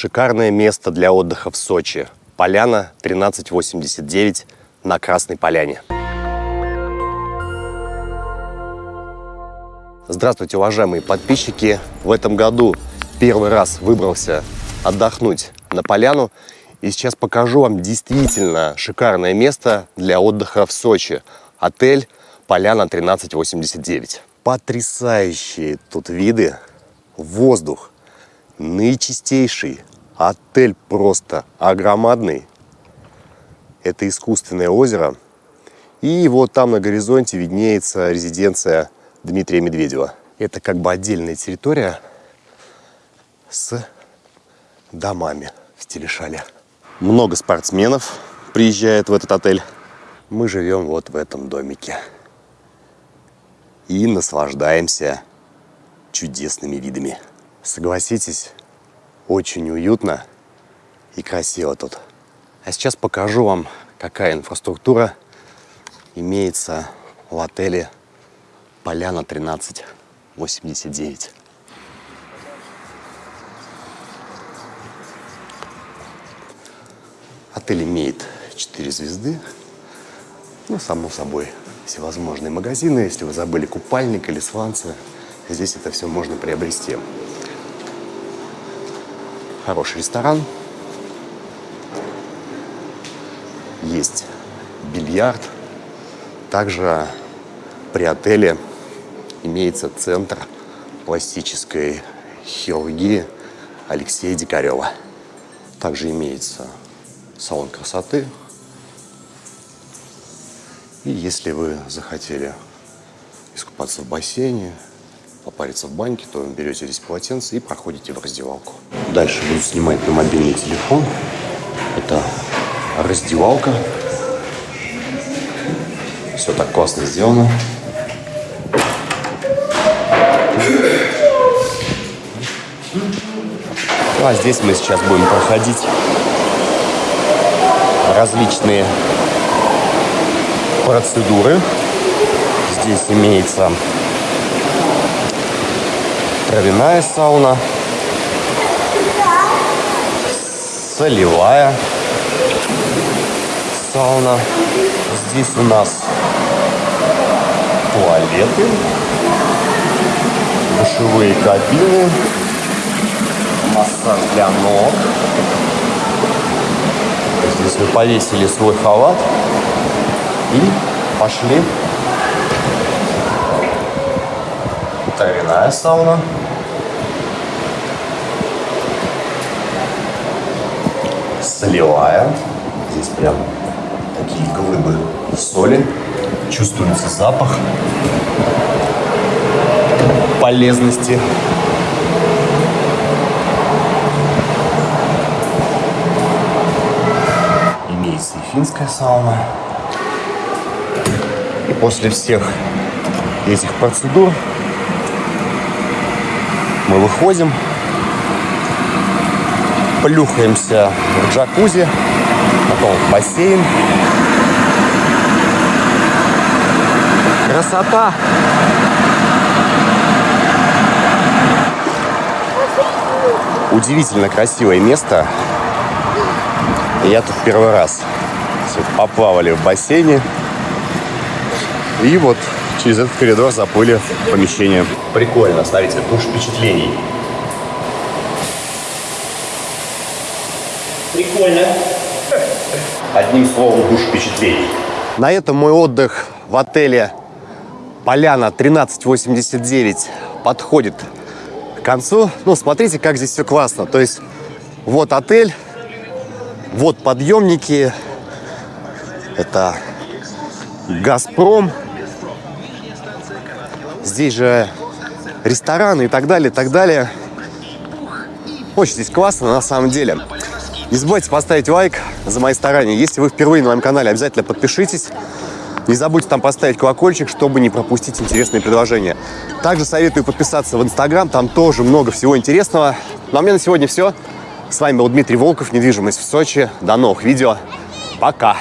Шикарное место для отдыха в Сочи. Поляна 1389 на Красной Поляне. Здравствуйте, уважаемые подписчики! В этом году первый раз выбрался отдохнуть на поляну. И сейчас покажу вам действительно шикарное место для отдыха в Сочи. Отель Поляна 1389. Потрясающие тут виды, воздух наичистейший, отель просто огромадный. Это искусственное озеро. И вот там на горизонте виднеется резиденция Дмитрия Медведева. Это как бы отдельная территория с домами в стиле. Много спортсменов приезжает в этот отель. Мы живем вот в этом домике. И наслаждаемся чудесными видами. Согласитесь, очень уютно и красиво тут. А сейчас покажу вам, какая инфраструктура имеется в отеле Поляна 1389. Отель имеет 4 звезды. Ну, само собой, всевозможные магазины. Если вы забыли купальник или сланцы, здесь это все можно приобрести. Хороший ресторан. Есть бильярд. Также при отеле имеется центр пластической хирургии Алексея Дикарева. Также имеется салон красоты. И если вы захотели искупаться в бассейне, попариться в баньке, то берете здесь полотенце и проходите в раздевалку. Дальше буду снимать на мобильный телефон. Это раздевалка. Все так классно сделано. Ну, а здесь мы сейчас будем проходить различные процедуры. Здесь имеется травяная сауна, солевая сауна. Здесь у нас туалеты, душевые кабины, массаж для ног. Здесь мы повесили свой халат и пошли. Травяная сауна. Солевая. Здесь прям такие глыбы соли. Чувствуется запах полезности. Имеется и финская сауна. И после всех этих процедур мы выходим, плюхаемся в джакузи, потом в бассейн. Красота! Удивительно красивое место. Я тут первый раз. Поплавали в бассейне. И вот через этот коридор заплыли в помещение. Прикольно, смотрите, душ впечатлений. Прикольно. Одним словом, душ впечатлений. На этом мой отдых в отеле Поляна 1389 подходит к концу. Ну, смотрите, как здесь все классно. То есть, вот отель, вот подъемники. Это «Газпром». Здесь же рестораны и так далее, и так далее. Очень здесь классно, на самом деле. Не забывайте поставить лайк за мои старания. Если вы впервые на моем канале, обязательно подпишитесь. Не забудьте там поставить колокольчик, чтобы не пропустить интересные предложения. Также советую подписаться в Инстаграм, там тоже много всего интересного. Ну а мне на сегодня все. С вами был Дмитрий Волков, недвижимость в Сочи. До новых видео. Пока!